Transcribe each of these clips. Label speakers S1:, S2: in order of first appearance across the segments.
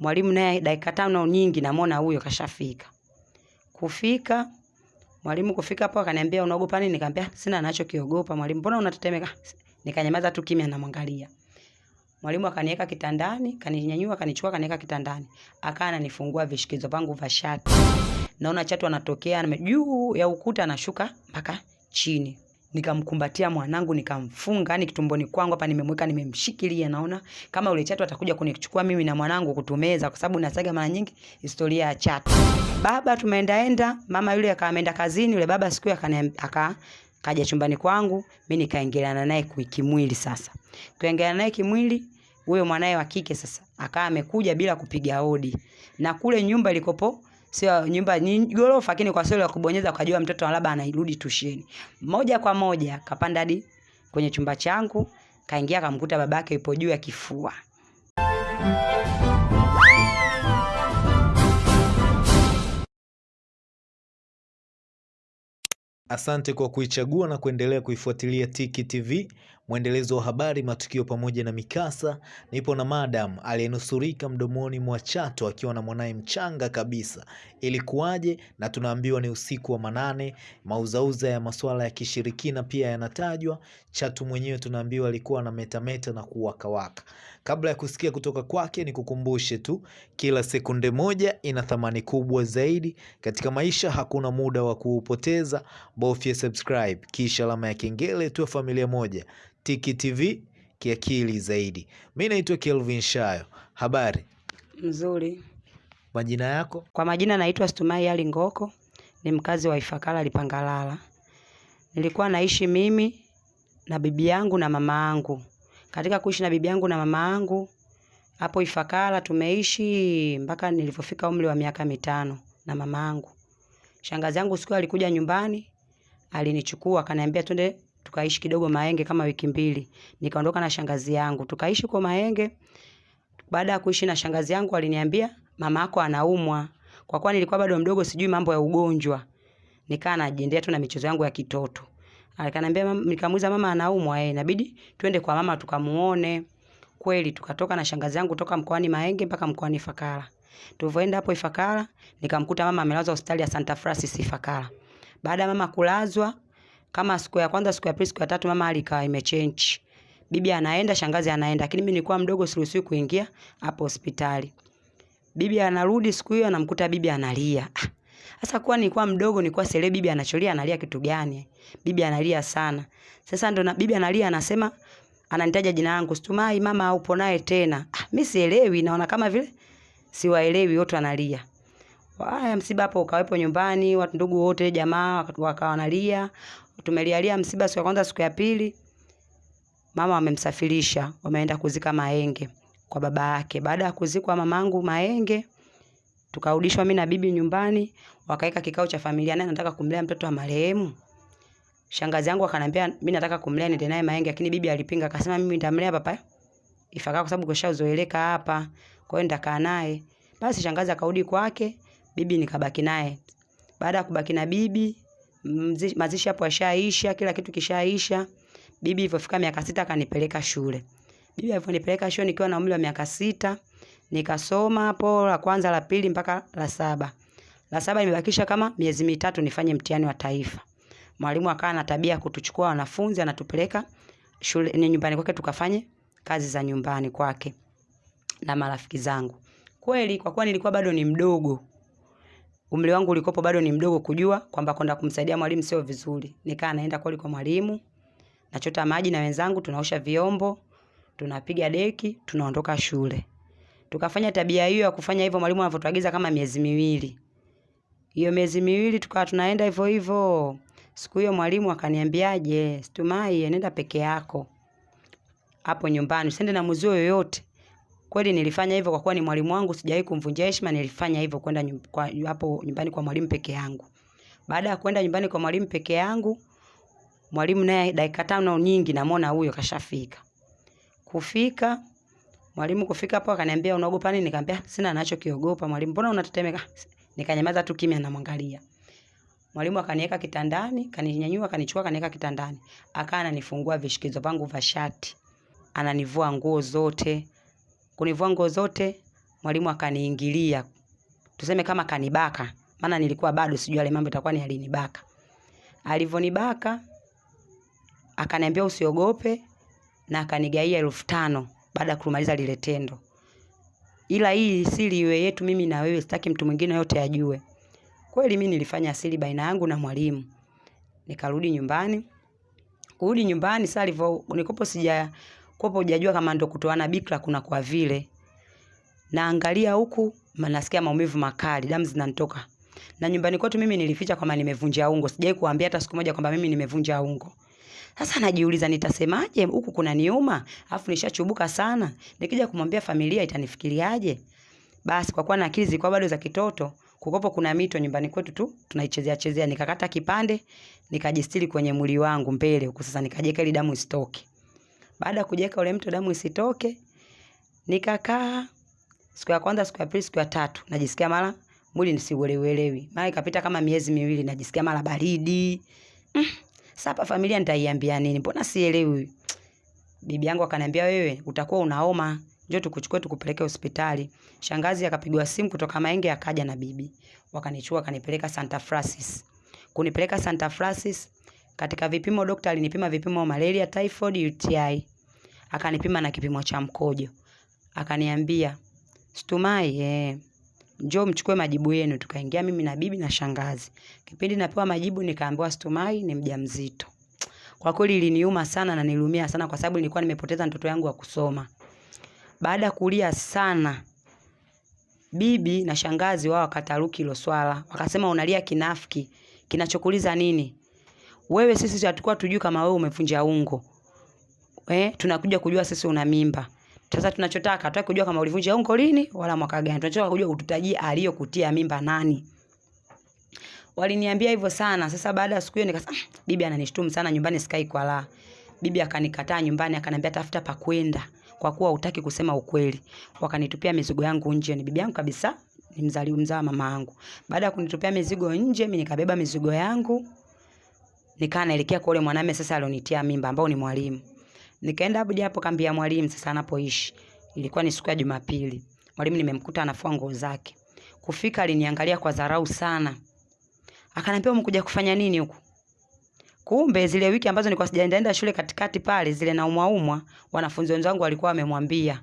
S1: Mwalimu naye dakika tano nyingi namwona huyo kashafika. Kufika, mwalimu kufika hapo akaniambia unaogopa nini? Nikamwambia sina anachokiogopa mwalimu. Mbona unatetemeka? Nikanyamaza tu kimya namwangalia. Mwalimu akaniweka kitandani, kaninyanyua, kanichukua, kaniweka kitandani. Akaa ananifungua vishikizo vangu vya shati. Naona chatu anatokea juu ya ukuta anashuka mpaka chini. Nikamkumbatia mwanangu nikamfunga, yani kitumboni kwangu hapa nimemweka nimemshikilia, naona kama ule chatu atakuja kunichukua mimi na mwanangu kutumeza, kwa sababu nasaga mara nyingi historia ya chatu. Baba tumeendaenda, mama yule akawa ameenda kazini, yule baba siku aka kaja chumbani kwangu, mimi nikaingiliana naye kimwili. Sasa kuingiliana naye kimwili, huyo mwanae wa kike sasa akawa amekuja bila kupiga hodi, na kule nyumba ilikopo sio nyumba ni gorofa, lakini kwa sababu ya kubonyeza ukajua mtoto labda anairudi tusheni. Moja kwa moja kapanda hadi kwenye chumba changu, kaingia kamkuta babake yupo juu ya kifua.
S2: Asante kwa kuichagua na kuendelea kuifuatilia Tiki TV, mwendelezo wa habari, matukio pamoja na mikasa. Nipo na madam aliyenusurika mdomoni mwa Chato akiwa na mwanaye mchanga kabisa. Ilikuwaje? Na tunaambiwa ni usiku wa manane. Mauzauza ya masuala ya kishirikina pia yanatajwa. Chatu mwenyewe tunaambiwa alikuwa na metameta na kuwakawaka. Kabla ya kusikia kutoka kwake, ni kukumbushe tu, kila sekunde moja ina thamani kubwa zaidi katika maisha. Hakuna muda wa kuupoteza, bofya subscribe kisha alama ya kengele, tuwe familia moja. Tiki TV kiakili zaidi. Mi naitwa Kelvin Shayo. Habari
S1: Mzuri.
S2: majina yako?
S1: Kwa majina naitwa Stumai Ali Ngoko, ni mkazi wa ifakala Lipangalala. Nilikuwa naishi mimi na bibi yangu na mama yangu. Katika kuishi na bibi yangu na mama yangu hapo Ifakara tumeishi mpaka nilipofika umri wa miaka mitano na mama yangu. Shangazi yangu siku alikuja nyumbani, alinichukua akaniambia twende tukaishi kidogo Mahenge kama wiki mbili. Nikaondoka na shangazi yangu tukaishi kwa Mahenge. Baada ya kuishi na shangazi yangu aliniambia mama yako anaumwa. Kwa kuwa nilikuwa bado mdogo sijui mambo ya ugonjwa. Nikaa najiendea tu na michezo yangu ya kitoto. Akaniambia nikamuuliza mama anaumwa eh, inabidi twende kwa mama tukamuone. Kweli tukatoka na shangazi yangu toka mkoani Mahenge mpaka mkoani Ifakara. Tulivyoenda hapo Ifakara, nikamkuta mama amelazwa hospitali ya Santa Francis Ifakara. Baada ya mama kulazwa, kama siku ya kwanza, siku ya pili, siku ya tatu mama hali ikawa imechange. Bibi anaenda, shangazi anaenda, lakini mimi nilikuwa mdogo siruhusiwi kuingia hapo hospitali. Bibi anarudi siku hiyo anamkuta bibi analia. Ah, Sasa kuwa nilikuwa mdogo, nilikuwa sielewi bibi anacholia, analia kitu gani? Bibi analia sana. Sasa ndo na bibi analia anasema ananitaja jina langu, Stumai mama upo naye tena. Ah, mimi sielewi, naona kama vile siwaelewi, wote analia. Haya, msiba hapo ukawepo nyumbani, watu ndugu wote jamaa wakawa wanalia. Tumelialia msiba siku ya kwanza, siku ya pili mama wamemsafirisha, wameenda kuzika Mahenge kwa baba yake. Baada ya kuzikwa mamangu Mahenge, tukarudishwa mimi na bibi nyumbani, wakaweka kikao cha familia, naye nataka kumlea mtoto wa marehemu. Shangazi yangu akanambia mimi nataka kumlea niende naye Mahenge, lakini bibi alipinga, akasema mimi nitamlea papa Ifakara kwa sababu kashazoeleka hapa, kwa hiyo nitakaa naye. Basi shangazi akarudi kwake, bibi nikabaki naye. Baada ya kubaki na bibi, mazishi hapo yashaisha, kila kitu kishaisha. Bibi ilipofika miaka sita akanipeleka shule. Bibi alivyonipeleka shule nikiwa na umri wa miaka sita, nikasoma hapo la kwanza, la pili mpaka la saba. La saba imebakisha kama miezi mitatu nifanye mtihani wa taifa. Mwalimu akawa na tabia kutuchukua wanafunzi anatupeleka shule ni nyumbani kwake tukafanye kazi za nyumbani kwake na marafiki zangu. Kweli kwa kuwa nilikuwa bado ni mdogo, umri wangu ulikopo bado ni mdogo kujua kwamba kwenda kumsaidia mwalimu sio vizuri. Nikaa naenda kweli kwa mwalimu, nachota maji na wenzangu, tunaosha vyombo, tunapiga deki, tunaondoka shule. Tukafanya tabia hiyo ya kufanya hivyo mwalimu anavyotuagiza kama miezi miwili. Hiyo miezi miwili tukawa tunaenda hivyo hivyo. Siku hiyo mwalimu akaniambiaje, Stumai, nenda peke yako hapo nyumbani, usiende na mzee yoyote. Kweli nilifanya hivyo kwa kuwa ni mwalimu wangu, sijawahi kumvunjia heshima, nilifanya hivyo kwenda kwa- hapo nyumbani kwa mwalimu peke yangu. Baada ya kwenda nyumbani kwa mwalimu peke yangu, mwalimu naye dakika tano nyingi namwona huyo kashafika. Kufika, mwalimu kufika hapo akaniambia unaogopa nini? Nikamwambia sina ninachokiogopa mwalimu. Mbona unatetemeka? Nikanyamaza tu kimya namwangalia. Mwalimu akaniweka kitandani, kaninyanyua, kanichukua, kaniweka kitandani. Akaa ananifungua vishikizo vangu vya shati. Ananivua nguo zote. Kunivua nguo zote, mwalimu akaniingilia, tuseme kama kanibaka, maana nilikuwa bado sijui yale mambo itakuwa ni alinibaka. Alivonibaka akaniambia usiogope, na akanigaia elfu tano baada ya kumaliza lile tendo, ila hii siri iwe yetu mimi na wewe, sitaki mtu mwingine yote ajue. Kweli mimi nilifanya siri baina yangu na mwalimu, nikarudi nyumbani. Kurudi nyumbani sasa alivyo nikopo sija kopo hujajua kama ndo kutoana bikra kuna kwa vile naangalia huku manasikia maumivu makali, damu zinanitoka. Na nyumbani kwetu mimi nilificha kwamba nimevunja ungo. Sijai kuambia hata siku moja kwamba mimi nimevunja ungo. Sasa najiuliza nitasemaje huku kuna niuma, afu nishachubuka sana. Nikija kumwambia familia itanifikiriaje? Basi kwa kuwa na akili zilikuwa bado za kitoto, kukopo kuna mito nyumbani kwetu tu tunaichezea chezea, nikakata kipande nikajistiri kwenye mwili wangu mbele huko sasa nikajeka ili damu isitoke. Baada ya kujeka ule mto damu isitoke, nikakaa siku ya kwanza, siku ya pili, siku ya tatu, najisikia mara mwili nisiuelewelewi. Mara ikapita kama miezi miwili, najisikia mara baridi. Mm, sasa familia nitaiambia nini? Mbona sielewi? Bibi yangu akaniambia, wewe utakuwa unaoma, njoo tukuchukue tukupeleke hospitali. Shangazi akapigwa simu kutoka Maenge, akaja na bibi, wakanichukua akanipeleka Santa Francis. Kunipeleka Santa Francis, katika vipimo dokta alinipima vipimo malaria, typhoid, UTI, akanipima na kipimo cha mkojo, akaniambia Stumai, eh, njoo mchukue majibu yenu. Tukaingia mimi na bibi na shangazi. Kipindi napewa majibu, nikaambiwa Stumai ni mjamzito. Kwa kweli iliniuma sana na nilumia sana, kwa sababu nilikuwa nimepoteza mtoto yangu wa kusoma. Baada kulia sana, bibi na shangazi wao wakataruki hilo swala, wakasema unalia kinafiki, kinachokuliza nini wewe? Sisi hatukuwa tujui kama wewe umevunja ungo eh, tunakuja kujua sisi una mimba. Sasa tunachotaka hatutaki kujua kama ulivunja ungo lini wala mwaka gani, tunachotaka kujua ututajie aliyokutia mimba nani. Waliniambia hivyo sana. Sasa baada ya siku hiyo nikasema, "Ah, bibi ananishtumu sana nyumbani, sikai kwa la. Bibi akanikataa nyumbani, akaniambia tafuta pa kwenda kwa kuwa hutaki kusema ukweli. Wakanitupia mizigo yangu nje. Ni bibi yangu kabisa, ni mzali mzaa mama yangu. Baada ya kunitupia mizigo nje, mimi nikabeba mizigo yangu nikaa naelekea kwa yule mwanamume sasa alionitia mimba ambao ni mwalimu. Nikaenda hadi hapo kambi ya mwalimu sasa anapoishi. Ilikuwa ni siku ya Jumapili. Mwalimu nimemkuta anafua nguo zake. Kufika aliniangalia kwa dharau sana. Akaniambia umekuja kufanya nini huku? Kumbe zile wiki ambazo nilikuwa sijaendaenda shule katikati pale zile naumwa umwa, wanafunzi wenzangu walikuwa wamemwambia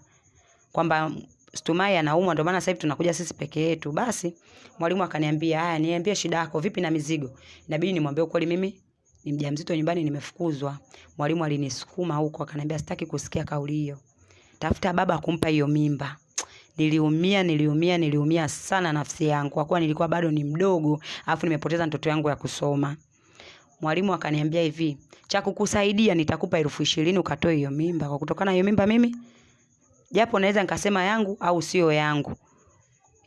S1: kwamba Stumai anaumwa ndio maana sasa hivi tunakuja sisi peke yetu. Basi mwalimu akaniambia, "Haya, niambie shida yako, vipi na mizigo?" Inabidi nimwambie ukweli mimi ni mjamzito nyumbani nimefukuzwa. Mwalimu alinisukuma huko akaniambia sitaki kusikia kauli hiyo. Tafuta baba kumpa hiyo mimba. Niliumia, niliumia, niliumia sana nafsi yangu kwa kuwa nilikuwa bado ni mdogo, afu nimepoteza mtoto yangu ya kusoma. Mwalimu akaniambia hivi, cha kukusaidia nitakupa elfu ishirini ukatoe hiyo mimba. Kwa kutokana hiyo mimba mimi japo naweza nikasema yangu au sio yangu,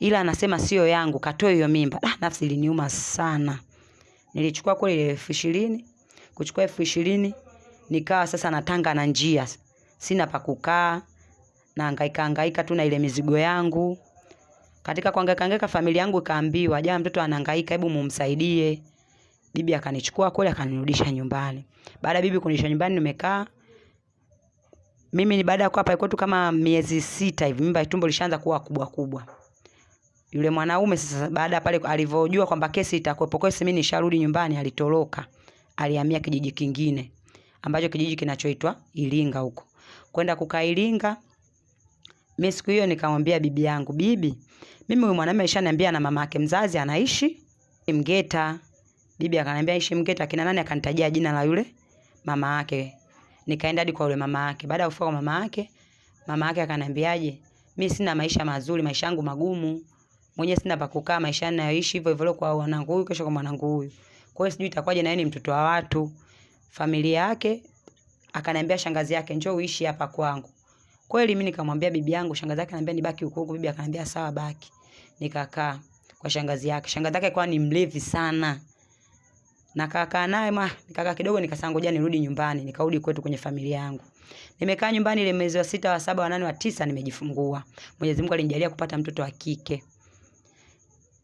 S1: ila anasema sio yangu, katoe hiyo mimba. Ah, nafsi iliniuma sana. Nilichukua kule elfu ishirini kuchukua elfu ishirini nikawa sasa natanga na njia, sina pa kukaa, nahangaika hangaika tu na ile mizigo yangu. Katika kuhangaika hangaika, familia yangu ikaambiwa, "Jamaa mtoto anahangaika, hebu mumsaidie. Bibi akanichukua kule akanirudisha nyumbani. Baada bibi kunirudisha nyumbani, nimekaa mimi ni baada ya kuwa pale kwetu kama miezi sita hivi, mimba tumbo lishaanza kuwa kubwa kubwa. Yule mwanaume sasa, baada pale alivyojua kwamba kesi itakuwepo, kesi mimi nisharudi nyumbani, alitoroka, alihamia kijiji kingine ambacho kijiji kinachoitwa Ilinga huko, kwenda kukaa Ilinga. Mimi siku hiyo nikamwambia bibi yangu, bibi, mimi huyu mwanamume alishaniambia na mama yake mzazi anaishi Mgeta. Bibi akaniambia aishi Mgeta, kina nani? Akanitajia jina la yule mama yake. Nikaenda hadi kwa yule mama yake. Baada ya kufika kwa mama yake, mama yake akaniambiaje, mimi sina maisha mazuri, maisha yangu magumu mwenyewe sina pa kukaa, maisha ninayoishi hivyo hivyo kwa wanangu huyu, kesho kwa mwanangu huyu. Kwa hiyo sijui itakuwaje, na yeye ni mtoto wa watu. Familia yake akaniambia shangazi yake, njoo uishi hapa kwangu. Kweli mimi nikamwambia bibi yangu, shangazi yake ananiambia nibaki huko huko. Bibi akaniambia sawa, baki. Nikakaa kwa shangazi yake. Shangazi yake kwa ni mlevi sana. Na kakaa naye ma, nikakaa kidogo nikasema ngoja nirudi nyumbani, nikarudi kwetu kwenye familia yangu. Nimekaa nyumbani ile mwezi wa sita, wa saba, wa nane, wa tisa nimejifungua. Mwenyezi Mungu alinijalia kupata mtoto wa kike.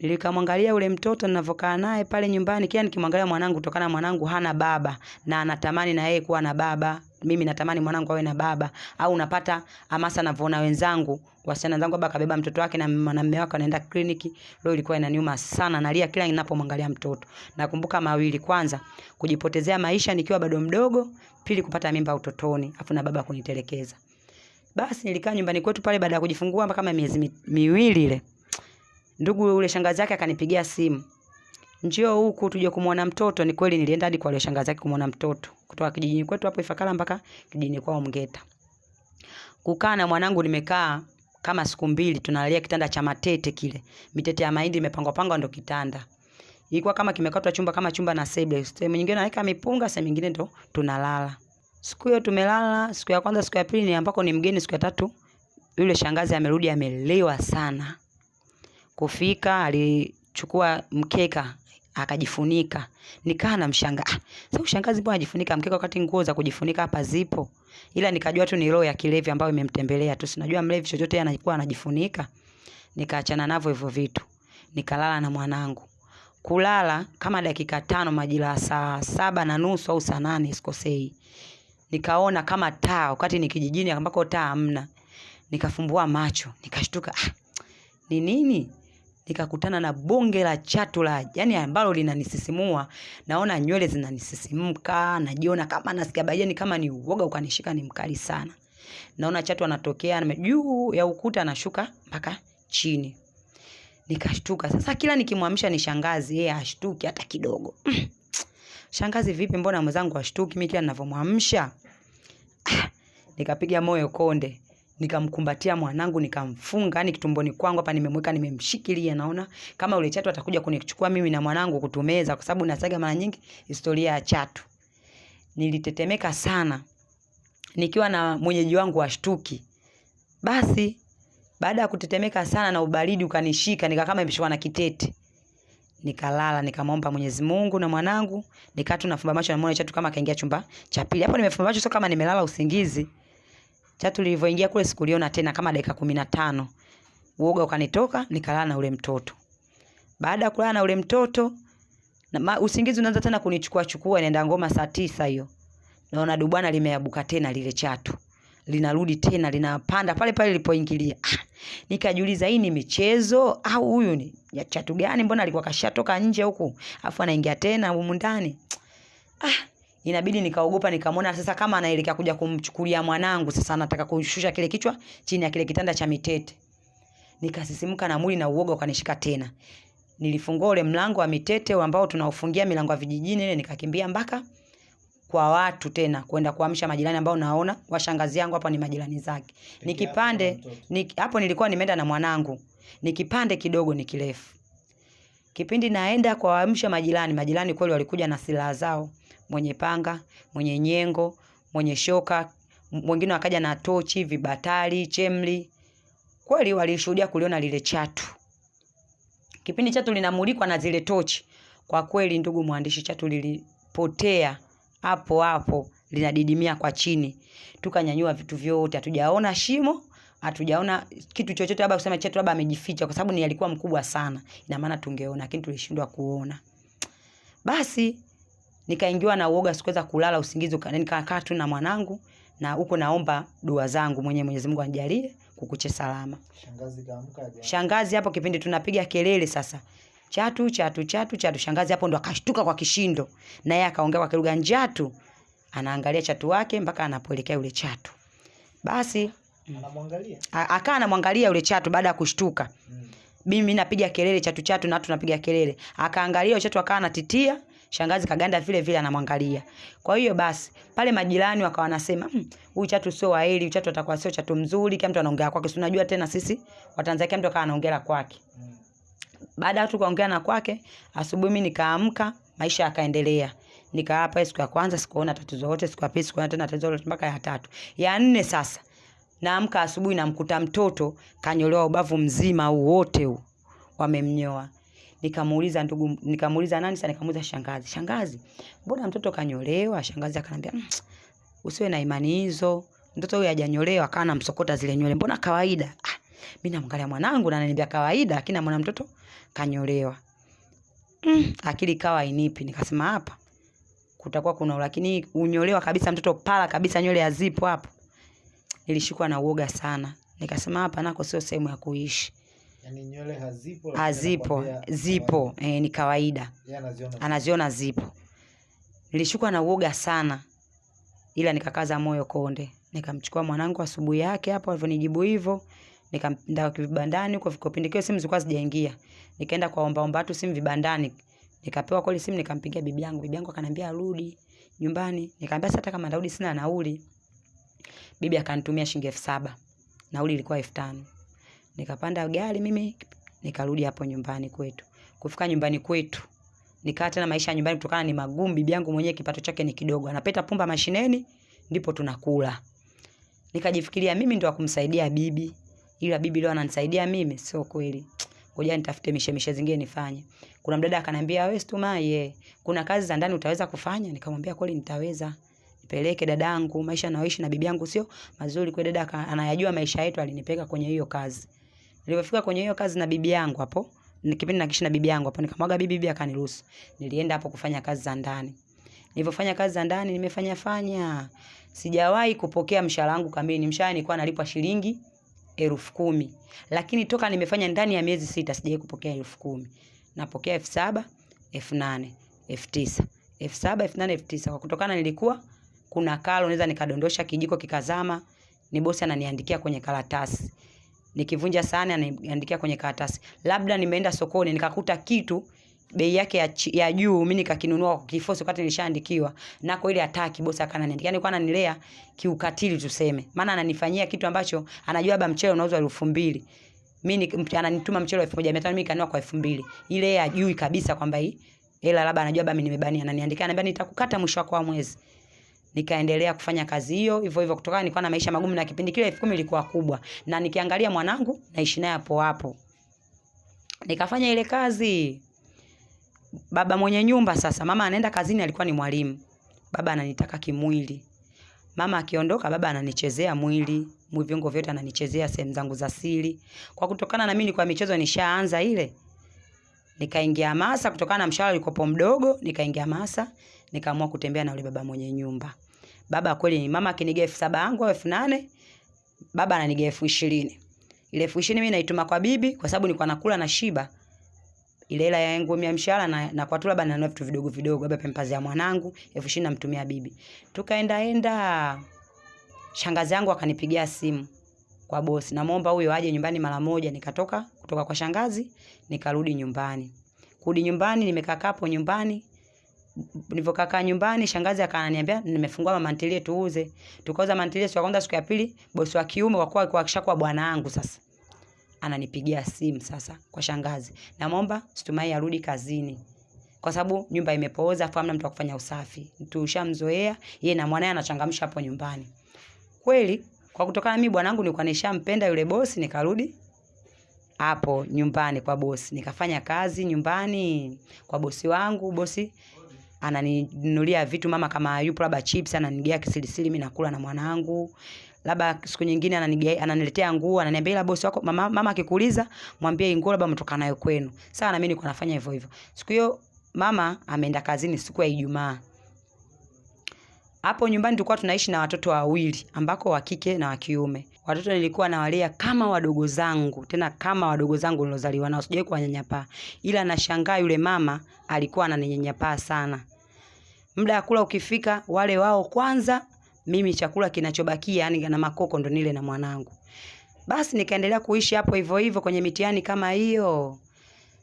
S1: Nilikamwangalia yule mtoto ninavyokaa naye pale nyumbani, kila nikimwangalia mwanangu, kutokana mwanangu hana baba. Na anatamani na yeye kuwa na baba. mimi natamani mwanangu awe na baba. Au unapata hamasa navyoona wenzangu wasichana wenzangu baba kabeba mtoto wake na mwanamume mume wake anaenda kliniki leo ilikuwa inaniuma sana nalia kila ninapomwangalia mtoto. Nakumbuka mawili kwanza kujipotezea maisha nikiwa bado mdogo pili kupata mimba utotoni afu na baba kunitelekeza. Basi nilikaa nyumbani kwetu pale baada ya kujifungua kama miezi miwili ile ndugu yule shangazi yake akanipigia simu njio huku tuje kumwona mtoto. Ni kweli nilienda hadi kwa yule shangazi yake kumwona mtoto kutoka kijijini kwetu hapo Ifakara mpaka kijijini kwao Mgeta. Kukaa na mwanangu nimekaa kama siku mbili, tunalalia kitanda cha matete kile, mitete ya mahindi imepangwa pangwa ndo kitanda. Ilikuwa kama kimekatwa chumba kama chumba na sebule, sehemu nyingine naweka mipunga, sehemu nyingine ndo tunalala. Siku hiyo tumelala, siku ya kwanza, siku ya pili ni ambako ni mgeni, siku ya tatu yule shangazi amerudi amelewa sana. Kufika alichukua mkeka akajifunika. Nikaa namshangaa. Ah, sasa ushangazi mbona ajifunika mkeka wakati nguo za kujifunika hapa zipo? Ila nikajua tu ni roho ya kilevi ambayo imemtembelea tu. Sinajua mlevi chochote anakuwa anajifunika. Nikaachana navyo hivyo vitu. Nikalala na mwanangu. Kulala kama dakika tano majira saa saba na nusu au saa nane sikosei. Nikaona kama taa wakati ni kijijini ambako taa hamna. Nikafumbua macho, nikashtuka. Ah, ni nini? Nikakutana na bonge la chatula yani ambalo linanisisimua. Naona nywele zinanisisimka najiona kama nasikia bajeni kama ni uoga ukanishika ni mkali sana. Naona chatu anatokea juu ya ukuta anashuka mpaka chini. Nikashtuka. Sasa kila nikimwamsha ni shangazi yeye ashtuki hata kidogo. Shangazi vipi mbona mwenzangu ashtuki mimi kila ninavyomwamsha. Nikapiga moyo konde nikamkumbatia mwanangu nikamfunga yani kitumboni kwangu hapa nimemweka nimemshikilia naona kama ule chatu atakuja kunichukua mimi na mwanangu kutumeza kwa sababu nasaga mara nyingi historia ya chatu. Nilitetemeka sana. Nikiwa na mwenyeji wangu washtuki basi baada ya kutetemeka sana na ubaridi ukanishika nikakama nimeshikwa na kitete. Nikalala nikamwomba Mwenyezi Mungu na mwanangu nikaa tu nafumba macho mwana chatu kama kaingia chumba cha pili. Hapo nimefumba macho sio kama nimelala usingizi chatu tulivyoingia kule sikuliona tena kama dakika kumi na tano uoga ukanitoka nikalala na ule mtoto. Baada ya kulala na ule mtoto na ma, usingizi unaanza tena kunichukua chukua inaenda ngoma saa tisa hiyo. Naona dubwana limeabuka tena lile chatu. Linarudi tena linapanda pale pale lilipoingilia ah, nikajiuliza hii ni michezo? Au huyu ni ya chatu gani? Mbona alikuwa kashatoka nje huku? Afu anaingia tena humu ndani. Ah, inabidi nikaogopa nikamwona sasa kama anaelekea kuja kumchukulia mwanangu sasa anataka kushusha kile kichwa chini ya kile kitanda cha mitete. Nikasisimka na mwili na uoga ukanishika tena. Nilifungua ule mlango wa mitete ambao tunaofungia milango ya vijijini ile nikakimbia mpaka kwa watu tena kwenda kuamsha majirani ambao naona washangazi yangu hapa ni majirani zake. Nikipande ni, hapo nilikuwa nimeenda na mwanangu. Nikipande kidogo ni kirefu. Kipindi naenda kuwaamsha majirani majirani kweli walikuja na silaha zao mwenye panga mwenye nyengo mwenye shoka mwingine wakaja na tochi vibatari chemli. Kweli walishuhudia kuliona lile chatu. Kipindi chatu linamulikwa na zile tochi kwa kweli ndugu mwandishi chatu lilipotea hapo hapo linadidimia kwa chini. Tukanyanyua vitu vyote hatujaona shimo hatujaona kitu chochote labda kusema chatu labda amejificha kwa sababu ni alikuwa mkubwa sana. Ina maana tungeona lakini tulishindwa kuona. Basi nikaingiwa na uoga sikuweza kulala usingizi nikakaa tu na mwanangu na huko naomba dua zangu mwenyewe Mwenyezi Mungu anijalie kukuche salama.
S2: Shangazi kaamka
S1: shangazi hapo kipindi tunapiga kelele sasa. Chatu chatu chatu chatu. Shangazi hapo ndo akashtuka kwa kishindo. Na yeye akaongea kwa kilugha njatu. Anaangalia chatu wake mpaka anapoelekea yule chatu. Basi
S2: Anamwangalia.
S1: a- akaa anamwangalia yule chatu baada ya kushtuka.
S2: Mm.
S1: mimi napiga kelele chatu chatu na watu napiga kelele. Akaangalia yule chatu akawa anatitia shangazi kaganda vile vile anamwangalia. Kwa hiyo basi pale majirani wakawa wanasema "Hmm, huyu chatu sio waheri chatu atakuwa sio chatu mzuri kila mtu anaongea kwake. Si unajua tena sisi watanzania kila mtu akawa anaongea kwake. Baada ya watu kuongea na kwake asubuhi mimi nikaamka maisha yakaendelea. Nikaa hapa siku ya kwanza sikuona tatizo lote siku ya pili sikuona tena tatizo lote mpaka ya tatu. Ya nne sasa naamka asubuhi namkuta mtoto kanyolewa ubavu mzima wote huu wamemnyoa nikamuuliza ndugu nikamuuliza nani sasa? Nikamuuliza shangazi. Shangazi mbona mtoto kanyolewa? Shangazi akanambia mmm, usiwe na imani hizo. Mtoto huyu hajanyolewa kana msokota zile nywele. Mbona kawaida? Ah, mimi namwangalia mwanangu na ananiambia kawaida lakini mwana mtoto kanyolewa. Mm, akili kawa inipi nikasema hapa kutakuwa kuna lakini unyolewa kabisa mtoto pala kabisa nywele hazipo hapo. Nilishikwa na uoga sana. Nikasema hapa nako sio sehemu ya kuishi
S2: yani nywele hazipo
S1: hazipo zipo. E, ni kawaida.
S2: Anaziona
S1: anaziona zipo. Nilishukwa na uoga sana ila nikakaza moyo konde. Nikamchukua mwanangu asubuhi yake hapo alivyonijibu hivyo. Nikaenda vibandani huko vikopindi kio simu zilikuwa zijaingia nikaenda kwa omba omba watu simu vibandani. Nikapewa kweli simu nikampigia bibi yangu. Bibi yangu akaniambia arudi nyumbani. Nikamwambia sasa hata kama narudi sina nauli. Bibi akanitumia shilingi elfu saba. Nauli ilikuwa elfu tano nikapanda gari mimi nikarudi hapo nyumbani kwetu. Kufika nyumbani kwetu nikaa tena maisha ya nyumbani kutokana ni magumu bibi yangu mwenyewe kipato chake ni kidogo. Anapeta pumba mashineni ndipo tunakula. Nikajifikiria mimi ndo kumsaidia bibi ila bibi leo ananisaidia mimi sio kweli. Ngoja nitafute mishemishe zingine nifanye. Kuna mdada akaniambia wewe Stumaye kuna kazi za ndani utaweza kufanya? Nikamwambia kweli nitaweza. Nipeleke dadangu maisha naoishi na bibi yangu sio mazuri. Kwa dada anayajua maisha yetu alinipeleka kwenye hiyo kazi nilipofika kwenye hiyo kazi na bibi yangu hapo ni kipindi nakishi na bibi yangu hapo nikamwaga bibi bibi akaniruhusu. Nilienda hapo kufanya kazi za ndani. Nilivyofanya kazi za ndani nimefanya fanya. Sijawahi kupokea mshahara wangu kamili. Mshahara nilikuwa nalipwa shilingi elfu kumi. Lakini toka nimefanya ndani ya miezi sita sijawahi kupokea elfu kumi. Napokea elfu saba elfu nane elfu tisa. Elfu saba elfu nane elfu tisa. Kwa kutokana nilikuwa kuna kalo naweza nikadondosha kijiko kikazama. Ni bosi ananiandikia kwenye karatasi nikivunja sahani ananiandikia kwenye karatasi. Labda nimeenda sokoni nikakuta kitu bei yake ya, ya juu mimi nikakinunua kwa kifosi wakati nilishaandikiwa nako ile hataki bosi akananiandikia yani kwa ananilea kiukatili tuseme. Maana ananifanyia kitu ambacho anajua labda mchele unauzwa elfu mbili. Mimi ananituma mchele wa elfu moja mia tano mimi kanunua kwa elfu mbili. Ile ya juu kabisa kwamba hii hela labda anajua labda mimi nimebania. Ananiandikia ananiambia nitakukata mwisho wa mwezi nikaendelea kufanya kazi hiyo hivyo hivyo kutokana nilikuwa na maisha magumu na kipindi kile elfu kumi ilikuwa kubwa. Na nikiangalia mwanangu naishi naye hapo hapo. Nikafanya ile kazi. Baba mwenye nyumba sasa mama anaenda kazini alikuwa ni mwalimu. Baba ananitaka kimwili. Mama akiondoka baba ananichezea mwili. Mwi viungo vyote ananichezea sehemu zangu za siri. Kwa kutokana na mimi kwa michezo nishaanza ile nikaingia hamasa. Kutokana na mshahara ulikopo mdogo nikaingia hamasa. Nikaamua kutembea na yule baba mwenye nyumba baba kweli ni mama akiniga elfu saba yangu au elfu nane baba ananiga elfu ishirini. Ile elfu ishirini mimi naituma kwa bibi kwa sababu nilikuwa nakula na shiba. Ile hela yangu ya mshahara na, na kwa tu labda nanunua vitu vidogo vidogo labda pempazi ya mwanangu elfu ishirini namtumia bibi. Tukaenda enda shangazi yangu akanipigia simu kwa bosi. Namwomba huyo aje nyumbani mara moja. Nikatoka kutoka kwa shangazi nikarudi nyumbani. Kurudi nyumbani nimekaa hapo nyumbani nilivyokaa nyumbani shangazi akaniambia nimefungua mama ntilie tuuze. Tukauza mantilie siku ya kwanza siku ya pili bosi wa kiume kwa kuwa kuhakisha akishakuwa bwana wangu sasa. Ananipigia simu sasa kwa shangazi. Namwomba Stumai arudi kazini. Kwa sababu nyumba imepooza afu hamna mtu wa kufanya usafi. Tushamzoea yeye na mwanae anachangamsha hapo nyumbani. Kweli kwa kutokana mimi bwanangu nilikuwa nishampenda yule bosi nikarudi hapo nyumbani kwa bosi. Nikafanya kazi nyumbani kwa bosi wangu. Bosi ananinunulia vitu mama kama yupo labda chips ananigia kisilisili mimi nakula na mwanangu. Labda siku nyingine ananigia ananiletea nguo ananiambia ila bosi wako mama, mama akikuuliza mwambie nguo labda umetoka nayo kwenu. Sawa na mimi nilikuwa nafanya hivyo hivyo. Siku hiyo mama ameenda kazini siku ya Ijumaa. Hapo nyumbani tulikuwa tunaishi na watoto wawili ambako wa kike na wa kiume. Watoto nilikuwa nawalea kama wadogo zangu tena kama wadogo zangu nilozaliwa nao sijawahi kuwanyanyapaa. Ila nashangaa yule mama alikuwa ananinyanyapaa sana muda wa kula ukifika wale wao kwanza mimi chakula kinachobakia yani na makoko ndo nile na mwanangu. Basi nikaendelea kuishi hapo hivyo hivyo kwenye mitihani kama hiyo.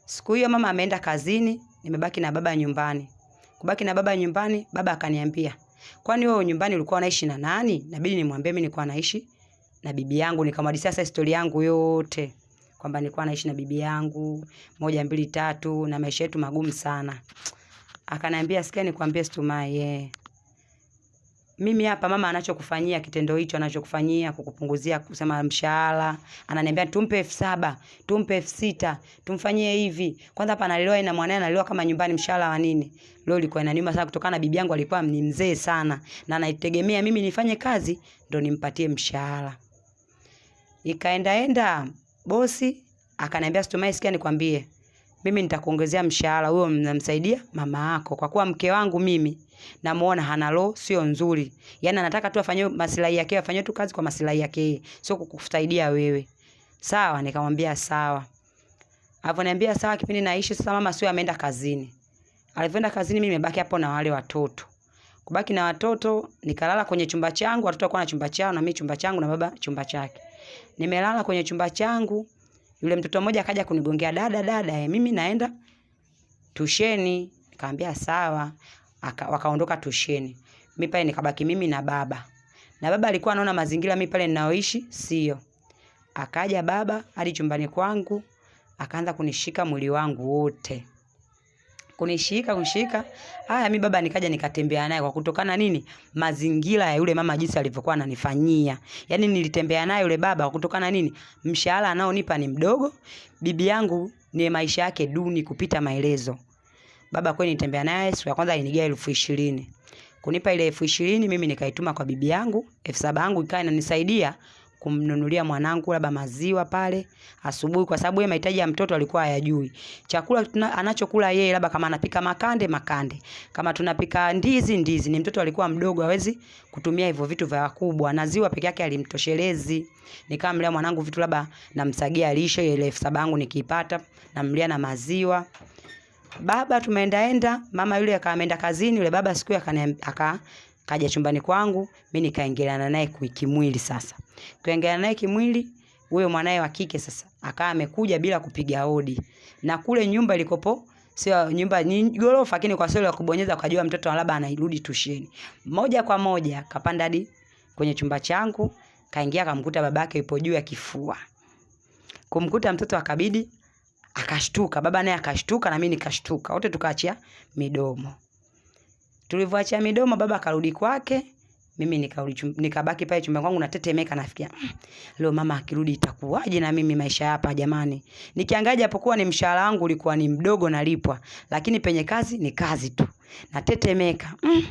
S1: Siku hiyo mama ameenda kazini nimebaki na baba nyumbani. Kubaki na baba nyumbani baba akaniambia kwani wewe nyumbani ulikuwa unaishi na nani? Nabidi nimwambie mimi nilikuwa naishi na bibi yangu nikamwadisia sasa historia yangu yote kwamba nilikuwa naishi na bibi yangu moja mbili tatu na maisha yetu magumu sana akaniambia sikia nikwambie Stumai yeah. mimi hapa mama anachokufanyia kitendo hicho anachokufanyia kukupunguzia kusema mshahara ananiambia tumpe elfu saba tumpe elfu sita tumfanyie hivi. Kwanza hapa analelewa na mwanae analelewa kama nyumbani mshahara wa nini? Leo ilikuwa inaniuma sana kutokana na bibi yangu alikuwa ni mzee sana na anaitegemea mimi nifanye kazi ndo nimpatie mshahara. Ikaendaenda bosi akaniambia Stumai sikia nikwambie mimi nitakuongezea mshahara, huyo mnamsaidia mama yako, kwa kuwa mke wangu mimi namuona hana roho sio nzuri, Yani anataka tu afanye maslahi yake, afanye tu kazi kwa maslahi yake, sio kukusaidia wewe. Sawa, nikamwambia sawa. Alivyoniambia sawa, kipindi naishi sasa, mama sio ameenda kazini. Alivyoenda kazini, mimi nimebaki hapo na wale watoto. Kubaki na watoto, nikalala kwenye chumba changu, watoto walikuwa na chumba chao na mimi chumba changu na baba chumba chake. Nimelala kwenye chumba changu, yule mtoto mmoja akaja kunigongea, dada dada, eh, mimi naenda tusheni. Nikamwambia sawa. Aka, wakaondoka tusheni. Mimi pale nikabaki mimi na baba. Na baba alikuwa anaona mazingira mimi pale ninaoishi sio. Akaja baba hadi chumbani kwangu, akaanza kunishika mwili wangu wote. Kunishika kunishika. Haya mi baba nikaja nikatembea naye kwa kutokana nini? Mazingira ya yule mama jinsi alivyokuwa ananifanyia. Yani nilitembea naye yule baba kwa kutokana nini? Mshahara anaonipa ni mdogo. Bibi yangu ni maisha yake duni kupita maelezo. Baba kweli nitembea naye siku ya kwanza alinigia elfu ishirini. Kunipa ile elfu ishirini mimi nikaituma kwa bibi yangu, elfu saba yangu ikawa inanisaidia kumnunulia mwanangu labda maziwa pale asubuhi, kwa sababu yeye mahitaji ya mtoto alikuwa hayajui. Chakula anachokula yeye labda kama anapika makande makande, kama tunapika ndizi ndizi. Ni mtoto alikuwa mdogo, hawezi kutumia hivyo vitu vya wakubwa, na ziwa peke yake alimtoshelezi. Nikamlea mwanangu vitu labda namsagia lishe, ile elfu saba yangu nikiipata namlia na maziwa. Baba tumeendaenda, mama yule akaenda kazini, yule baba siku aka kaja chumbani kwangu, mimi nikaingiliana naye kimwili sasa. Kuingiliana naye kimwili, huyo mwanae wa kike sasa akawa amekuja bila kupiga hodi. Na kule nyumba ilikopo sio nyumba ni gorofa, lakini kwa sio ya kubonyeza ukajua mtoto labda anairudi tusheni. Moja kwa moja kapanda hadi kwenye chumba changu, kaingia akamkuta babake yupo juu ya kifua. Kumkuta mtoto akabidi akashtuka, baba naye akashtuka na mimi nikashtuka. Wote tukaachia midomo. Tulivyoachia midomo, baba akarudi kwake, mimi nikarudi nikabaki pale chumba kwangu natetemeka, nafikia leo mama akirudi itakuwaje na mimi maisha hapa jamani. Nikiangalia japokuwa ni mshahara wangu ulikuwa ni mdogo nalipwa, lakini penye kazi ni kazi tu. Natetemeka. Mm.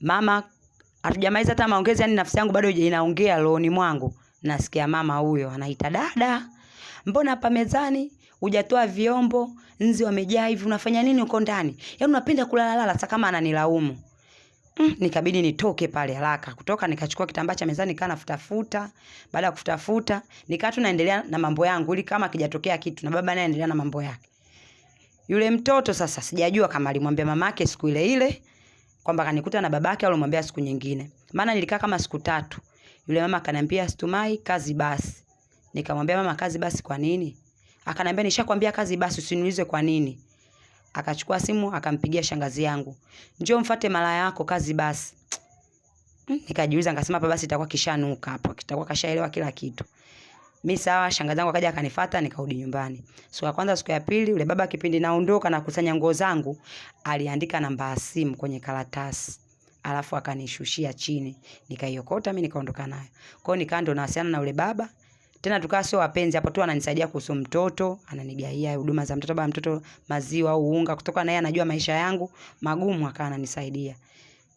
S1: Mama hatujamaliza hata maongezi, yani nafsi yangu bado inaongea rohoni mwangu. Nasikia mama huyo anaita dada, mbona hapa mezani hujatoa vyombo, nzi wamejaa hivi, unafanya nini uko ndani? Yaani unapenda kulala lala, sasa kama ananilaumu. Mm, nikabidi nitoke pale haraka. Kutoka nikachukua kitambaa cha mezani nikaa nafutafuta. Baada ya kufutafuta, nikaa tu naendelea na mambo yangu ili kama kijatokea kitu na baba naye endelea na mambo yake. Yule mtoto sasa sijajua kama alimwambia mamake siku ile ile kwamba kanikuta na babake au alimwambia siku nyingine. Maana nilikaa kama siku tatu. Yule mama akaniambia Stumai, kazi basi. Nikamwambia mama, kazi basi kwa nini? Akaniambia nishakwambia kazi basi, usiniulize kwa nini. Akachukua simu akampigia shangazi yangu, njoo mfate mara yako, kazi basi. Nikajiuliza, nikasema hapa basi itakuwa kishanuka hapo, kitakuwa kashaelewa kila kitu. Mimi sawa, shangazi yangu akaja akanifuata, nikarudi nyumbani. Siku ya kwanza, siku ya pili, yule baba kipindi naondoka na kusanya nguo zangu, aliandika namba ya simu kwenye karatasi. Alafu akanishushia chini, nikaiokota mimi nikaondoka nayo. Kwa hiyo nikaa ndo nawasiliana na yule baba tena tukawa sio wapenzi hapo tu, ananisaidia kuhusu mtoto, ananigaia huduma za mtoto, baba mtoto maziwa au unga, kutoka na yeye anajua maisha yangu magumu, akawa ananisaidia.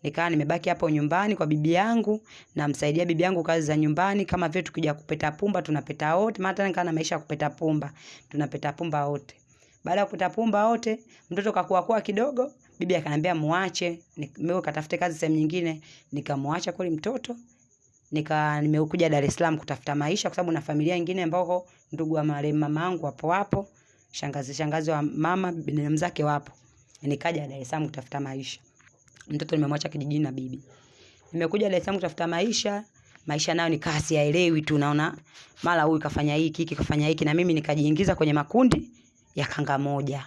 S1: Nikawa nimebaki hapo nyumbani kwa bibi yangu, namsaidia bibi yangu kazi za nyumbani, kama vile tukija kupeta pumba tunapeta wote, maana tena nikawa na maisha ya kupeta pumba, tunapeta pumba wote. Baada ya kupeta pumba wote, mtoto kakua kwa kidogo, bibi akaniambia muache, mimi katafute kazi sehemu nyingine, nikamwacha kweli mtoto nika nimekuja Dar es Salaam kutafuta maisha kwa sababu na familia nyingine ambao ndugu wa marehemu mama yangu wapo wapo, shangazi shangazi wa mama binamu zake wapo. Nikaja Dar es Salaam kutafuta maisha. Mtoto nimemwacha kijijini na bibi. Nimekuja Dar es Salaam kutafuta maisha, maisha nayo nikaa siyaelewi tu, naona mara huyu kafanya hiki, hiki kafanya hiki, na mimi nikajiingiza kwenye makundi ya kanga moja.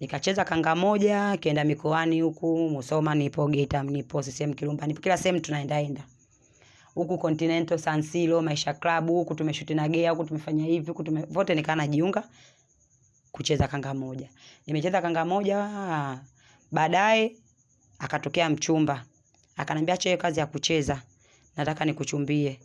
S1: Nikacheza kanga moja, kienda mikoani huku, Musoma nipo, Geita nipo, CCM Kirumba nipo, kila sehemu tunaendaenda huku Continental San Siro Maisha Club, huku tumeshuti na Gea, huku tumefanya hivi, huku tume vote, nikaa najiunga kucheza kanga moja. Nimecheza kanga moja, baadaye akatokea mchumba akanambia, acha kazi ya kucheza, nataka nikuchumbie.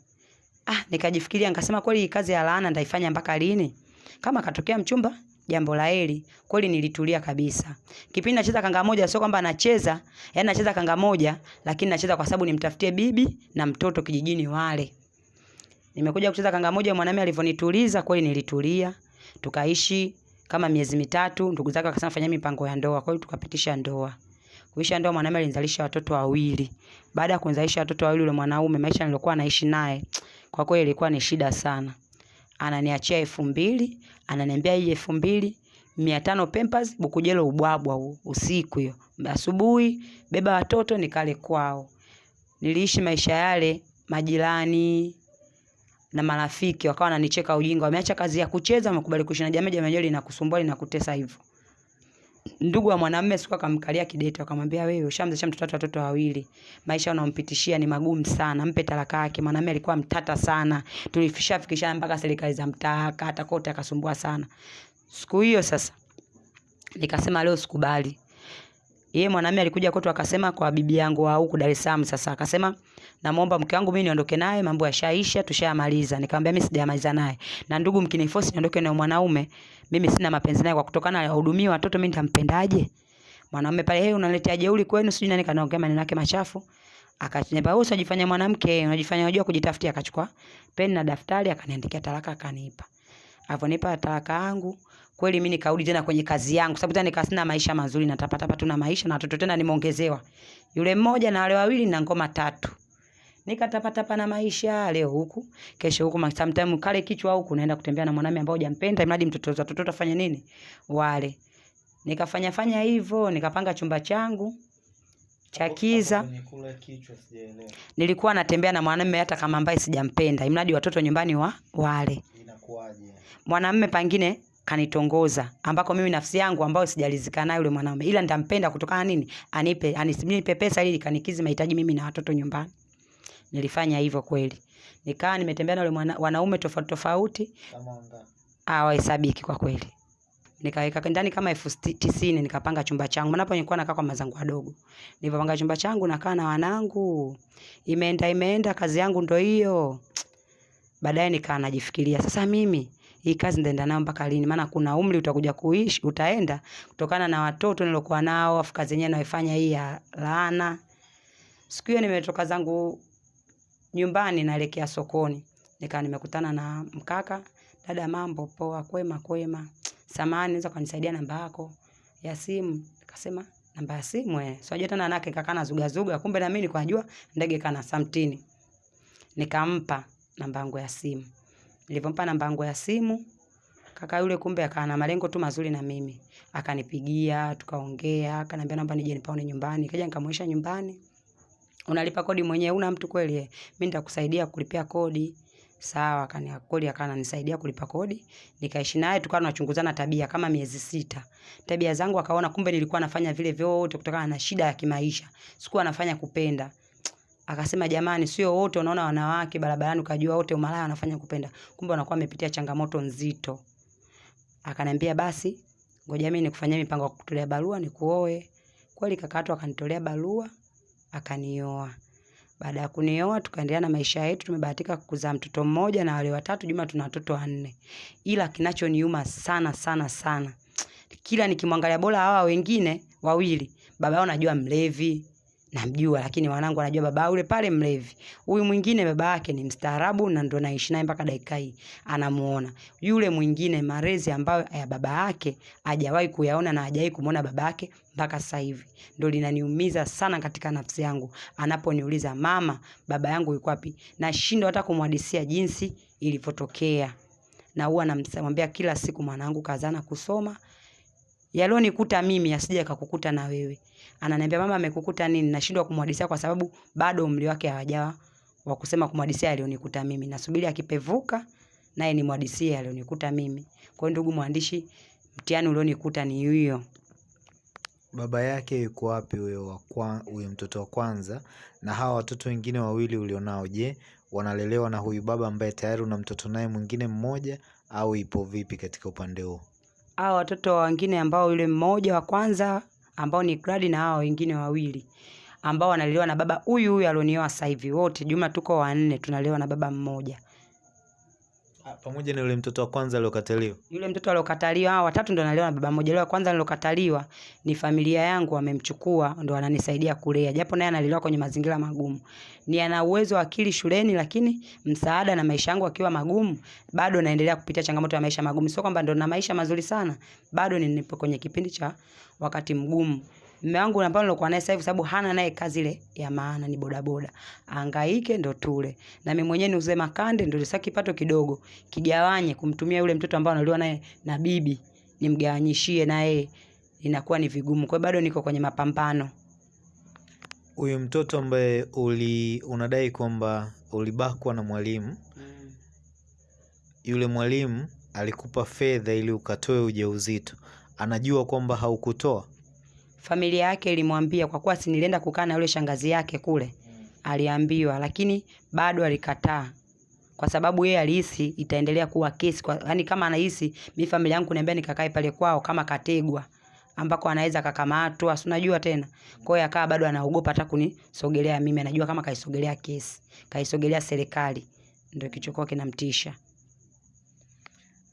S1: Ah, nikajifikiria nikasema, kweli kazi ya laana ndaifanya mpaka lini? Kama akatokea mchumba jambo la heri. Kweli nilitulia kabisa. Kipindi nacheza kanga moja, sio kwamba nacheza, yani nacheza kanga moja, lakini nacheza kwa sababu nimtafutie bibi na mtoto kijijini wale. Nimekuja kucheza kanga moja, mwanamume alivyonituliza, kweli nilitulia. Tukaishi kama miezi mitatu, ndugu zake wakasema fanya mipango ya ndoa. Kwa hiyo tukapitisha ndoa. Kuisha ndoa, mwanamume alinizalisha watoto wawili. Baada ya kunizalisha watoto wawili, yule mwanaume, maisha nilikuwa naishi naye, kwa kweli ilikuwa ni shida sana. Ananiachia elfu mbili, ananiambia hii elfu mbili mia tano Pampers, Bukujelo ubwabwa huu usiku hiyo. Asubuhi beba watoto nikale kwao. Niliishi maisha yale, majirani na marafiki wakawa wananicheka ujinga, wameacha kazi ya kucheza, wamekubali kuishi na jamii. Jamii linakusumbua linakutesa hivyo. Ndugu wa mwanamume siku akamkalia kidete, akamwambia wewe ushamzesha mtoto watu watoto wawili, maisha unampitishia ni magumu sana, mpe talaka yake. Mwanamume alikuwa mtata sana, tulifisha fikishana mpaka serikali za mtaa, kata kote, akasumbua sana. Siku hiyo sasa nikasema leo sikubali. Yeye mwanamume alikuja kwetu akasema kwa bibi yangu wa huku Dar es Salaam. Sasa akasema namuomba mke wangu mimi niondoke naye, mambo yashaisha, tushayamaliza. Nikamwambia mimi sijamaliza naye, na ndugu mkiniforce niondoke na mwanaume, mimi sina mapenzi naye, kwa kutokana na hudumia watoto, mimi nitampendaje? Mwanamume pale, hey, unaletea jeuri kwenu, sijui nani kanaongea maneno yake machafu. Akaniambia wewe unajifanya mwanamke, unajifanya unajua kujitafutia. Akachukua peni na daftari akaniandikia talaka, akanipa. Alivyonipa talaka yangu kweli mimi nikarudi tena kwenye kazi yangu, sababu tena nikawa sina maisha mazuri, natapata hapa tuna maisha na watoto tena nimeongezewa yule mmoja na wale wawili na ngoma tatu, nikatapata na maisha leo huku kesho huku, sometimes kale kichwa huku naenda kutembea na mwanamume ambao hujampenda, mradi mtoto wa watoto afanye nini wale. Nikafanya fanya hivyo, nikapanga chumba changu cha kiza. Nilikuwa natembea na mwanamume hata kama ambaye sijampenda, imradi watoto nyumbani wa wale. Mwanamume pangine kanitongoza ambako mimi nafsi yangu ambayo sijalizika nayo yule mwanaume, ila nitampenda kutokana nini, anipe anipe pesa ili kanikizi mahitaji mimi na watoto nyumbani. Nilifanya hivyo kweli, nikaa nimetembea na yule wanaume tofauti tofauti, hawahesabiki kwa kweli. Nikaweka ndani kama elfu tisini nikapanga chumba changu, manapo nilikuwa nakaa kwa mazangu wadogo. Nilipopanga chumba changu nakaa na wanangu, imeenda imeenda, kazi yangu ndo hiyo. Baadaye nikaa najifikiria sasa mimi hii kazi ndaenda nayo mpaka lini? Maana kuna umri utakuja kuishi, utaenda kutokana na watoto nilokuwa nao, afu kazi yenyewe naifanya hii ya laana. Siku hiyo nimetoka zangu nyumbani naelekea sokoni, nikaa nimekutana na mkaka. Dada, mambo poa? Kwema kwema. Samahani, naweza kunisaidia namba yako ya simu? Nikasema namba ya simu eh, sio tena nake kaka na zuga zuga, kumbe na mimi nilikuwa najua ndege kana samtini. Nikampa namba yangu ya simu. Nilipompa namba yangu ya simu, kaka yule kumbe akawa na malengo tu mazuri na mimi. Akanipigia, tukaongea, akaniambia naomba nije nipaone nyumbani. Kaja nikamwonyesha nyumbani. Unalipa kodi mwenyewe, una mtu kweli? Mimi nitakusaidia kulipia kodi. Sawa, akania kodi akawa ananisaidia kulipa kodi. Nikaishi naye tukawa tunachunguzana tabia kama miezi sita. Tabia zangu akaona kumbe nilikuwa nafanya vile vyote kutokana na shida ya kimaisha. Sikuwa nafanya kupenda. Akasema jamani, sio wote unaona wanawake barabarani ukajua wote umalaya wanafanya kupenda, kumbe wanakuwa wamepitia changamoto nzito. Akaniambia basi, ngoja mimi nikufanyia mipango ya kutolea barua nikuoe. Kweli kakatu akanitolea barua, akanioa. Baada ya kunioa tukaendelea na maisha yetu, tumebahatika kuzaa mtoto mmoja na wale watatu, jumla tuna watoto wanne. Ila kinachoniuma sana sana sana, kila nikimwangalia bora hawa wengine wawili, baba yao najua mlevi, namjua lakini wanangu wanajua baba yule pale mlevi. Huyu mwingine baba yake ni mstaarabu na ndo naishi naye mpaka dakika hii anamuona. Yule mwingine malezi ambayo ya baba yake hajawahi kuyaona na hajawahi kumuona baba yake mpaka sasa hivi. Ndo linaniumiza sana katika nafsi yangu. Anaponiuliza mama, baba yangu yuko wapi? Nashindwa hata kumhadisia jinsi ilivyotokea. Na huwa namwambia kila siku mwanangu kazana kusoma. Yalionikuta mimi yasije yakakukuta na wewe. Ananiambia mama, amekukuta nini? Nashindwa kumhadisia kwa sababu bado umri wake hawajawa wa kusema kumhadisia alionikuta mimi. Nasubiri akipevuka naye ni nimhadisie alionikuta mimi. Kwa hiyo ndugu mwandishi, mtihani ulionikuta ni hiyo.
S2: Baba yake yuko wapi huyo huyo mtoto wa kwanza? Na hawa watoto wengine wawili ulionao, je, wanalelewa na huyu baba ambaye tayari una mtoto naye mwingine mmoja au ipo vipi katika upande huo?
S1: Hawa watoto wengine ambao yule mmoja wa kwanza ambao ni Gladi na hao wengine wawili ambao wanalelewa na baba huyu huyu alionioa sasa hivi, wote jumla tuko wanne tunaliwa na baba mmoja.
S2: Ah, pamoja na yule mtoto wa kwanza aliokataliwa.
S1: Yule mtoto aliokataliwa, hao watatu ndo na baba mmoja. Yule wa kwanza nilokataliwa ni familia yangu wamemchukua, ndo wananisaidia kulea, japo naye analelewa kwenye mazingira magumu. Ni ana uwezo wa akili shuleni, lakini msaada na maisha yangu akiwa magumu, bado naendelea kupitia changamoto ya maisha magumu. Sio kwamba ndo na maisha mazuri sana, bado ni nipo kwenye kipindi cha wakati mgumu. Mume wangu ambao nilokuwa naye sasa hivi, sababu hana naye kazi ile ya maana, ni bodaboda, angaike ndo tule, na mimi mwenyewe niuze makande, ndo sasa kipato kidogo kigawanye kumtumia yule mtoto ambao analiwa naye na bibi, nimgawanyishie naye, inakuwa ni vigumu. Kwa bado niko kwenye mapambano.
S2: Huyu mtoto ambaye uli unadai kwamba ulibakwa na mwalimu, mm. yule mwalimu alikupa fedha ili ukatoe ujauzito, anajua kwamba haukutoa?
S1: Familia yake ilimwambia, kwa kuwa si nilienda kukaa na yule shangazi yake kule, aliambiwa, lakini bado alikataa kwa sababu yeye alihisi itaendelea kuwa kesi kwa, yani kama anahisi mi familia yangu niambia nikakae pale kwao kama kategwa ambako anaweza kakamatwa, si unajua tena. Kwa hiyo akawa bado anaogopa hata kunisogelea mimi, anajua kama kaisogelea kesi, kaisogelea serikali, ndio kichokuwa kinamtisha.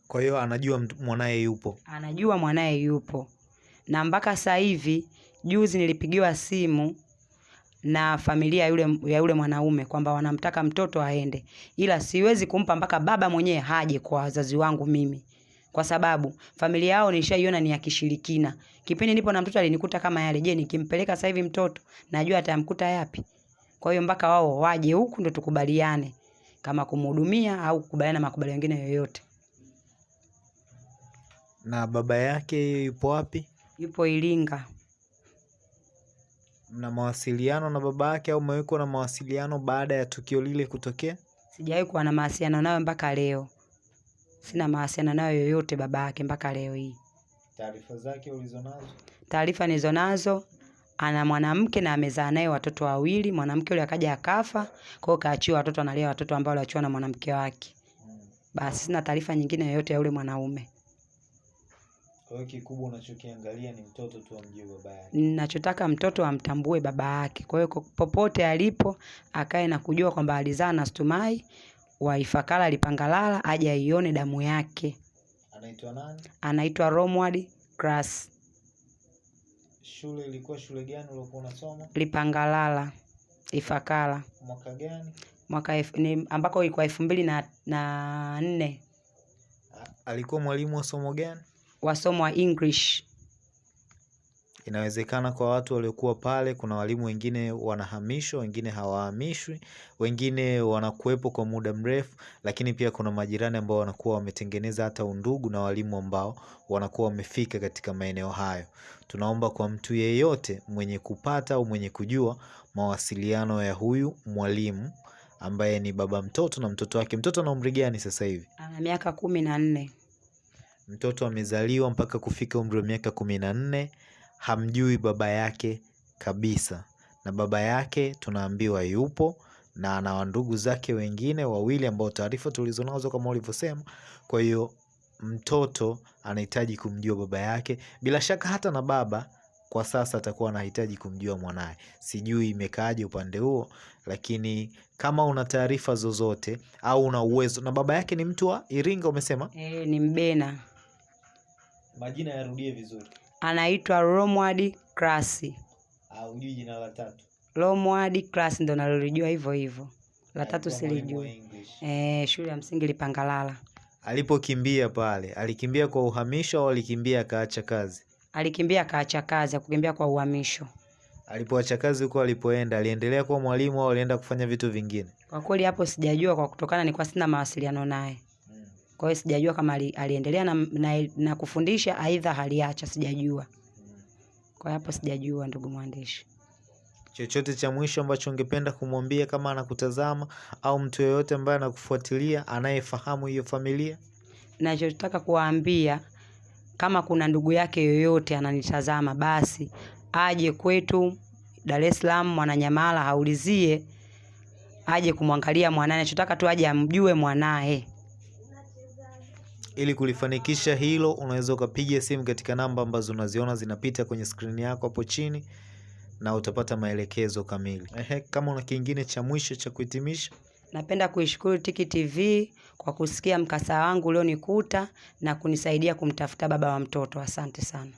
S2: Kwa hiyo anajua mwanaye yupo.
S1: Anajua mwanaye yupo, na mpaka sasa hivi, juzi nilipigiwa simu na familia yule, ya yule mwanaume kwamba wanamtaka mtoto aende, ila siwezi kumpa mpaka baba mwenyewe haje kwa wazazi wangu mimi, kwa sababu familia yao nishaiona ni ya kishirikina. Kipindi nipo na mtoto alinikuta kama yale. Je, nikimpeleka sasa hivi mtoto najua atamkuta yapi? Kwa hiyo mpaka wao waje huku ndo tukubaliane kama kumhudumia au kukubaliana makubaliano mengine yoyote.
S2: Na baba yake yupo wapi?
S1: Yupo Iringa.
S2: Mna mawasiliano na baba yake au mmewekwa na mawasiliano baada ya tukio lile kutokea?
S1: Sijawahi kuwa na mawasiliano nayo mpaka leo. Sina mawasiliano nayo yoyote baba yake mpaka leo hii.
S2: Taarifa zake ulizonazo?
S1: Taarifa nilizonazo, ana mwanamke na amezaa naye watoto wawili. Mwanamke yule akaja akafa, kwa hiyo kaachiwa watoto, analea watoto ambao waliachiwa na mwanamke wake. Basi sina taarifa nyingine yoyote ya yule mwanaume.
S2: Kwa hiyo kikubwa unachokiangalia ni mtoto tu amjue baba yake.
S1: Ninachotaka mtoto amtambue baba yake. Kwa hiyo popote alipo akae na kujua kwamba alizaa na Stumai wa Ifakara Lipangalala, aje aione damu yake.
S2: Anaitwa nani?
S1: Anaitwa Romward Class
S2: Shule ilikuwa shule gani uliokuwa unasoma?
S1: Lipangalala Ifakara,
S2: Mwaka gani?
S1: mwaka elfu- ni ambako ilikuwa elfu mbili na, na nne
S2: Alikuwa mwalimu wa somo gani?
S1: Wasomo wa English.
S2: Inawezekana kwa watu waliokuwa pale, kuna walimu wengine wanahamishwa, wengine hawahamishwi, wengine wanakuwepo kwa muda mrefu, lakini pia kuna majirani ambao wanakuwa wametengeneza hata undugu na walimu ambao wanakuwa wamefika katika maeneo hayo. Tunaomba kwa mtu yeyote mwenye kupata au mwenye kujua mawasiliano ya huyu mwalimu ambaye ni baba mtoto na mtoto wake. Mtoto ana umri gani sasa hivi?
S1: Ana miaka kumi na nne.
S2: Mtoto amezaliwa mpaka kufika umri wa miaka kumi na nne, hamjui baba yake kabisa, na baba yake tunaambiwa yupo na ana wandugu zake wengine wawili ambao taarifa tulizonazo kama ulivyosema. Kwa hiyo mtoto anahitaji kumjua baba yake, bila shaka hata na baba kwa sasa atakuwa anahitaji kumjua mwanaye. Sijui imekaaje upande huo, lakini kama una taarifa zozote au una uwezo, na baba yake ni mtu wa Iringa umesema?
S1: E, ni Mbena.
S2: Majina yarudie vizuri.
S1: Anaitwa Romward Class.
S2: au hujui jina la tatu?
S1: Romward Class ndo nalolijua hivyo hivyo. La tatu
S2: Alikuwa
S1: silijui. Eh, shule ya msingi Lipangalala.
S2: Alipokimbia pale, alikimbia kwa uhamisho au alikimbia akaacha kazi?
S1: Alikimbia akaacha kazi, akukimbia kwa uhamisho.
S2: Alipoacha kazi huko alipoenda, aliendelea kuwa mwalimu au alienda kufanya vitu vingine?
S1: Kwa kweli hapo sijajua, kwa kutokana nilikuwa sina mawasiliano naye. Kwa hiyo sijajua kama ali, aliendelea na, na, na kufundisha aidha aliacha, sijajua. Kwa hapo sijajua, ndugu mwandishi.
S2: Chochote cha mwisho ambacho ungependa kumwambia kama anakutazama au mtu yeyote ambaye anakufuatilia anayefahamu hiyo familia?
S1: Nachotaka kuwaambia kama kuna ndugu yake yoyote ananitazama, basi aje kwetu Dar es Salaam Mwananyamala, aulizie aje kumwangalia mwanaye. Nachotaka tu aje amjue mwanaye.
S2: Ili kulifanikisha hilo, unaweza ukapiga simu katika namba ambazo unaziona zinapita kwenye skrini yako hapo chini na utapata maelekezo kamili. Ehe, kama una kingine cha mwisho cha kuhitimisha.
S1: Napenda kuishukuru Tiki TV kwa kusikia mkasa wangu ulionikuta na kunisaidia kumtafuta baba wa mtoto. Asante sana.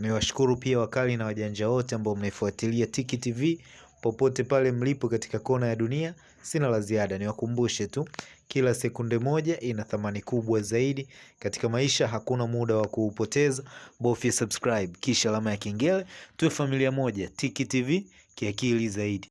S2: Niwashukuru pia wakali na wajanja wote ambao mnaifuatilia Tiki TV popote pale mlipo katika kona ya dunia. Sina la ziada, niwakumbushe tu, kila sekunde moja ina thamani kubwa zaidi katika maisha. Hakuna muda wa kuupoteza, bofya subscribe kisha alama ya kengele, tuwe familia moja. Tiki TV kiakili zaidi.